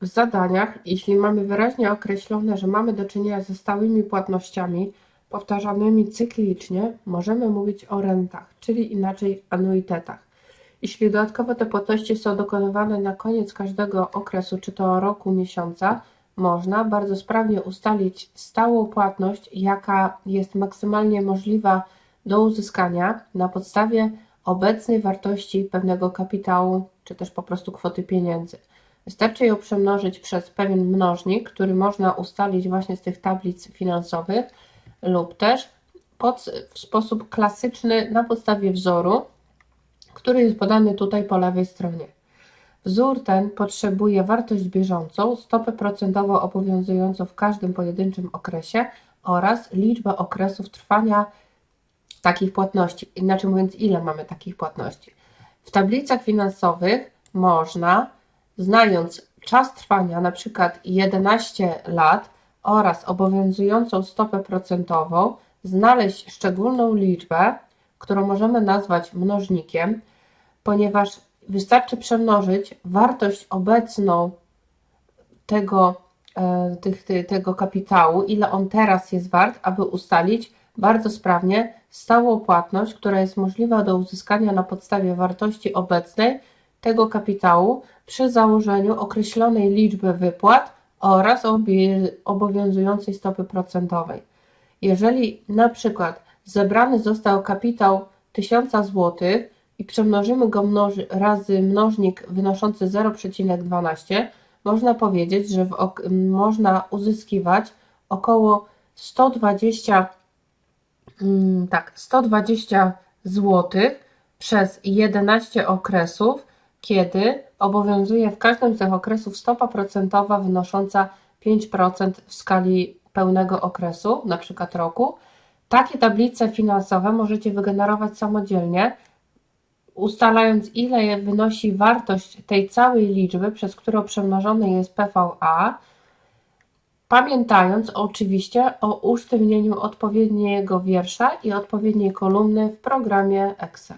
W zadaniach, jeśli mamy wyraźnie określone, że mamy do czynienia ze stałymi płatnościami powtarzanymi cyklicznie, możemy mówić o rentach, czyli inaczej anuitetach. Jeśli dodatkowo te płatności są dokonywane na koniec każdego okresu, czy to roku, miesiąca, można bardzo sprawnie ustalić stałą płatność, jaka jest maksymalnie możliwa do uzyskania na podstawie obecnej wartości pewnego kapitału, czy też po prostu kwoty pieniędzy. Wystarczy ją przemnożyć przez pewien mnożnik, który można ustalić właśnie z tych tablic finansowych lub też pod, w sposób klasyczny na podstawie wzoru, który jest podany tutaj po lewej stronie. Wzór ten potrzebuje wartość bieżącą, stopę procentową obowiązującą w każdym pojedynczym okresie oraz liczbę okresów trwania takich płatności. Inaczej mówiąc, ile mamy takich płatności. W tablicach finansowych można znając czas trwania przykład 11 lat oraz obowiązującą stopę procentową, znaleźć szczególną liczbę, którą możemy nazwać mnożnikiem, ponieważ wystarczy przemnożyć wartość obecną tego, e, tych, tego kapitału, ile on teraz jest wart, aby ustalić bardzo sprawnie stałą płatność, która jest możliwa do uzyskania na podstawie wartości obecnej tego kapitału przy założeniu określonej liczby wypłat oraz obowiązującej stopy procentowej. Jeżeli na przykład zebrany został kapitał 1000 zł i przemnożymy go mnoży, razy mnożnik wynoszący 0,12, można powiedzieć, że można uzyskiwać około 120, mm, tak, 120 zł przez 11 okresów, kiedy obowiązuje w każdym z tych okresów stopa procentowa wynosząca 5% w skali pełnego okresu, na przykład roku. Takie tablice finansowe możecie wygenerować samodzielnie, ustalając ile wynosi wartość tej całej liczby, przez którą przemnożony jest PVA, pamiętając oczywiście o usztywnieniu odpowiedniego wiersza i odpowiedniej kolumny w programie Excel.